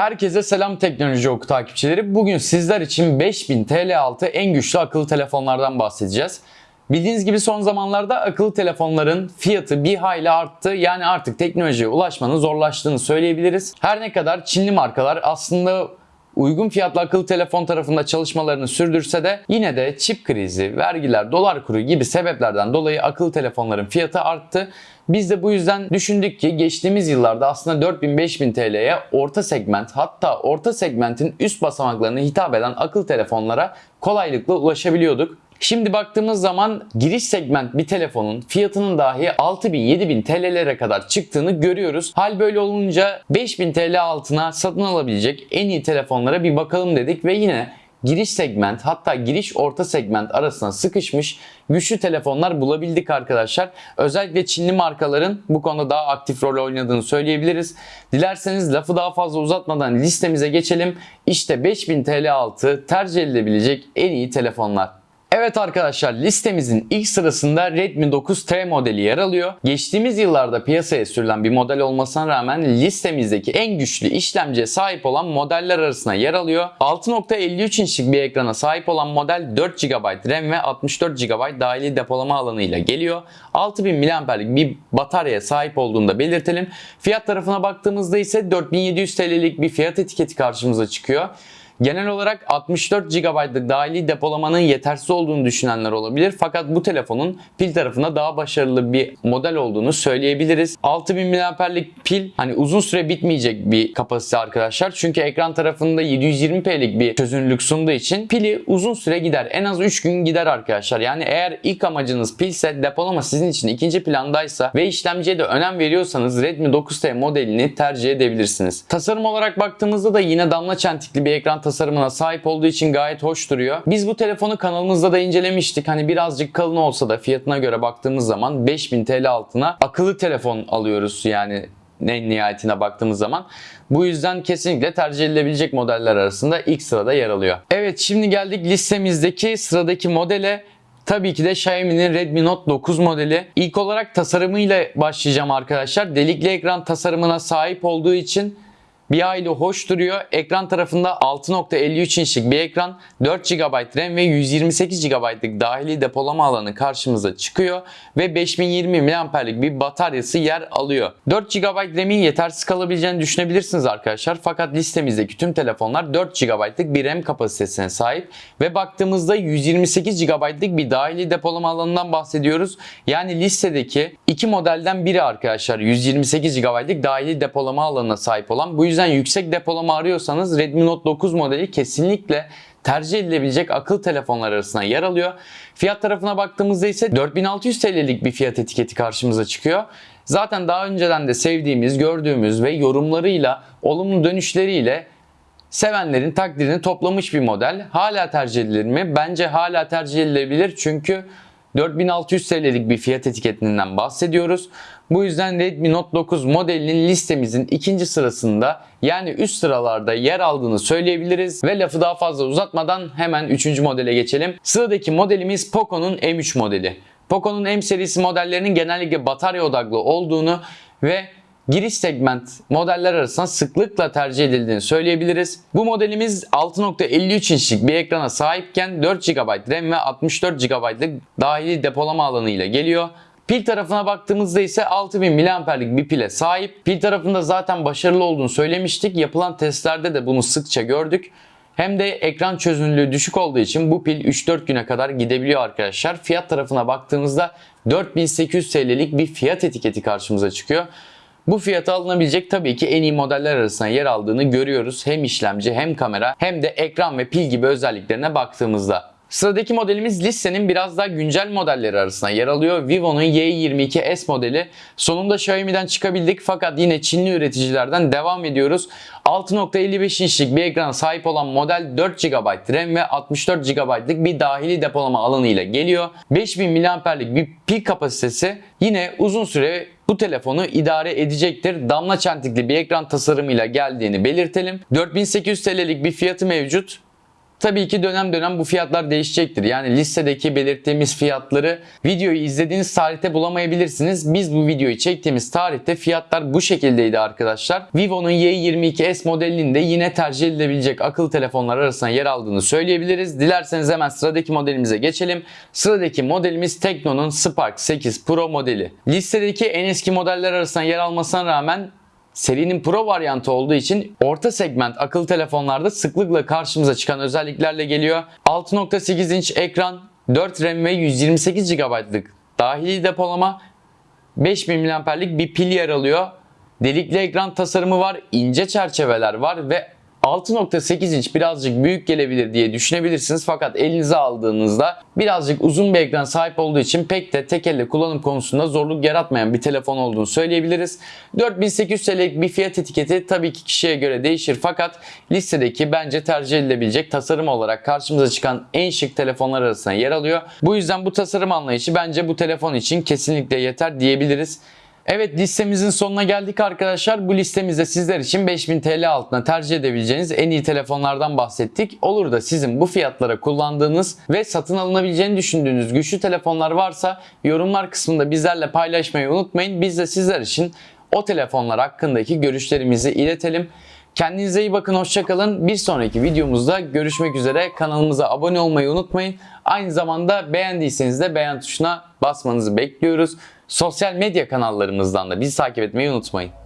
Herkese selam teknoloji oku takipçileri. Bugün sizler için 5000 TL altı en güçlü akıllı telefonlardan bahsedeceğiz. Bildiğiniz gibi son zamanlarda akıllı telefonların fiyatı bir hayli arttı. Yani artık teknolojiye ulaşmanın zorlaştığını söyleyebiliriz. Her ne kadar Çinli markalar aslında uygun fiyatlı akıllı telefon tarafında çalışmalarını sürdürse de yine de çip krizi, vergiler, dolar kuru gibi sebeplerden dolayı akıllı telefonların fiyatı arttı. Biz de bu yüzden düşündük ki geçtiğimiz yıllarda aslında 4000-5000 TL'ye orta segment hatta orta segmentin üst basamaklarına hitap eden akıllı telefonlara kolaylıkla ulaşabiliyorduk. Şimdi baktığımız zaman giriş segment bir telefonun fiyatının dahi 6000-7000 TL'lere kadar çıktığını görüyoruz. Hal böyle olunca 5000 TL altına satın alabilecek en iyi telefonlara bir bakalım dedik ve yine giriş segment hatta giriş orta segment arasına sıkışmış güçlü telefonlar bulabildik arkadaşlar. Özellikle Çinli markaların bu konuda daha aktif rol oynadığını söyleyebiliriz. Dilerseniz lafı daha fazla uzatmadan listemize geçelim. İşte 5000 TL altı tercih edilebilecek en iyi telefonlar. Evet arkadaşlar listemizin ilk sırasında Redmi 9T modeli yer alıyor. Geçtiğimiz yıllarda piyasaya sürülen bir model olmasına rağmen listemizdeki en güçlü işlemciye sahip olan modeller arasında yer alıyor. 6.53 inçlik bir ekrana sahip olan model 4 GB RAM ve 64 GB dahili depolama alanı ile geliyor. 6000 mAh'lik bir bataryaya sahip olduğunu da belirtelim. Fiyat tarafına baktığımızda ise 4700 TL'lik bir fiyat etiketi karşımıza çıkıyor. Genel olarak 64 GB'lık dahili depolamanın yetersiz olduğunu düşünenler olabilir. Fakat bu telefonun pil tarafında daha başarılı bir model olduğunu söyleyebiliriz. 6000 mAh'lik pil hani uzun süre bitmeyecek bir kapasite arkadaşlar. Çünkü ekran tarafında 720p'lik bir çözünürlük sunduğu için pili uzun süre gider. En az 3 gün gider arkadaşlar. Yani eğer ilk amacınız pilse depolama sizin için ikinci plandaysa ve işlemciye de önem veriyorsanız Redmi 9T modelini tercih edebilirsiniz. Tasarım olarak baktığımızda da yine damla çentikli bir ekran tasarımına sahip olduğu için gayet hoş duruyor. Biz bu telefonu kanalımızda da incelemiştik. Hani birazcık kalın olsa da fiyatına göre baktığımız zaman 5000 TL altına akıllı telefon alıyoruz yani en nihayetine baktığımız zaman. Bu yüzden kesinlikle tercih edilebilecek modeller arasında ilk sırada yer alıyor. Evet şimdi geldik listemizdeki sıradaki modele. Tabii ki de Xiaomi'nin Redmi Note 9 modeli. İlk olarak tasarımıyla başlayacağım arkadaşlar. Delikli ekran tasarımına sahip olduğu için bir hayli hoş duruyor. Ekran tarafında 6.53 inçlik bir ekran, 4 GB RAM ve 128 GB'lık dahili depolama alanı karşımıza çıkıyor ve 5020 mAh'lik bir bataryası yer alıyor. 4 GB RAM'in yetersiz kalabileceğini düşünebilirsiniz arkadaşlar. Fakat listemizdeki tüm telefonlar 4 GB'lık bir RAM kapasitesine sahip ve baktığımızda 128 GB'lık bir dahili depolama alanından bahsediyoruz. Yani listedeki iki modelden biri arkadaşlar 128 GB'lık dahili depolama alanına sahip olan. Bu yüzden yüksek depolama arıyorsanız Redmi Note 9 modeli kesinlikle tercih edilebilecek akıllı telefonlar arasında yer alıyor. Fiyat tarafına baktığımızda ise 4600 TL'lik bir fiyat etiketi karşımıza çıkıyor. Zaten daha önceden de sevdiğimiz, gördüğümüz ve yorumlarıyla, olumlu dönüşleriyle sevenlerin takdirini toplamış bir model. Hala tercih edilir mi? Bence hala tercih edilebilir çünkü 4600 TL'lik bir fiyat etiketinden bahsediyoruz. Bu yüzden Redmi Note 9 modelinin listemizin ikinci sırasında yani üst sıralarda yer aldığını söyleyebiliriz. Ve lafı daha fazla uzatmadan hemen üçüncü modele geçelim. Sıradaki modelimiz Poco'nun M3 modeli. Poco'nun M serisi modellerinin genellikle batarya odaklı olduğunu ve giriş segment modeller arasında sıklıkla tercih edildiğini söyleyebiliriz. Bu modelimiz 6.53 inçlik bir ekrana sahipken 4 GB RAM ve 64 GB'lık dahili depolama alanı ile geliyor. Pil tarafına baktığımızda ise 6000 mAh'lik bir pile sahip. Pil tarafında zaten başarılı olduğunu söylemiştik. Yapılan testlerde de bunu sıkça gördük. Hem de ekran çözünürlüğü düşük olduğu için bu pil 3-4 güne kadar gidebiliyor arkadaşlar. Fiyat tarafına baktığımızda 4800 TL'lik bir fiyat etiketi karşımıza çıkıyor. Bu fiyata alınabilecek tabii ki en iyi modeller arasında yer aldığını görüyoruz. Hem işlemci hem kamera hem de ekran ve pil gibi özelliklerine baktığımızda. Sıradaki modelimiz listenin biraz daha güncel modelleri arasında yer alıyor. Vivo'nun Y22s modeli. Sonunda Xiaomi'den çıkabildik fakat yine Çinli üreticilerden devam ediyoruz. 6.55 inçlik bir ekrana sahip olan model 4 GB RAM ve 64 GB'lık bir dahili depolama alanı ile geliyor. 5000 mAh'lik bir pil kapasitesi yine uzun süre bu telefonu idare edecektir. Damla çentikli bir ekran tasarımıyla geldiğini belirtelim. 4800 TL'lik bir fiyatı mevcut. Tabii ki dönem dönem bu fiyatlar değişecektir. Yani listedeki belirttiğimiz fiyatları videoyu izlediğiniz tarihte bulamayabilirsiniz. Biz bu videoyu çektiğimiz tarihte fiyatlar bu şekildeydi arkadaşlar. Vivo'nun Y22s modelinin de yine tercih edilebilecek akıllı telefonlar arasında yer aldığını söyleyebiliriz. Dilerseniz hemen sıradaki modelimize geçelim. Sıradaki modelimiz Tekno'nun Spark 8 Pro modeli. Listedeki en eski modeller arasında yer almasına rağmen serinin Pro varyantı olduğu için orta segment akıllı telefonlarda sıklıkla karşımıza çıkan özelliklerle geliyor. 6.8 inç ekran, 4 RAM ve 128 GB'lık dahili depolama, 5000 mAh'lik bir pil yer alıyor. Delikli ekran tasarımı var, ince çerçeveler var ve 6.8 inç birazcık büyük gelebilir diye düşünebilirsiniz fakat elinize aldığınızda birazcık uzun bir ekran sahip olduğu için pek de tek elle kullanım konusunda zorluk yaratmayan bir telefon olduğunu söyleyebiliriz. 4800 TL'lik bir fiyat etiketi tabii ki kişiye göre değişir fakat listedeki bence tercih edilebilecek tasarım olarak karşımıza çıkan en şık telefonlar arasında yer alıyor. Bu yüzden bu tasarım anlayışı bence bu telefon için kesinlikle yeter diyebiliriz. Evet listemizin sonuna geldik arkadaşlar. Bu listemizde sizler için 5000 TL altına tercih edebileceğiniz en iyi telefonlardan bahsettik. Olur da sizin bu fiyatlara kullandığınız ve satın alınabileceğini düşündüğünüz güçlü telefonlar varsa yorumlar kısmında bizlerle paylaşmayı unutmayın. Biz de sizler için o telefonlar hakkındaki görüşlerimizi iletelim. Kendinize iyi bakın, hoşçakalın. Bir sonraki videomuzda görüşmek üzere. Kanalımıza abone olmayı unutmayın. Aynı zamanda beğendiyseniz de beğen tuşuna basmanızı bekliyoruz. Sosyal medya kanallarımızdan da bizi takip etmeyi unutmayın.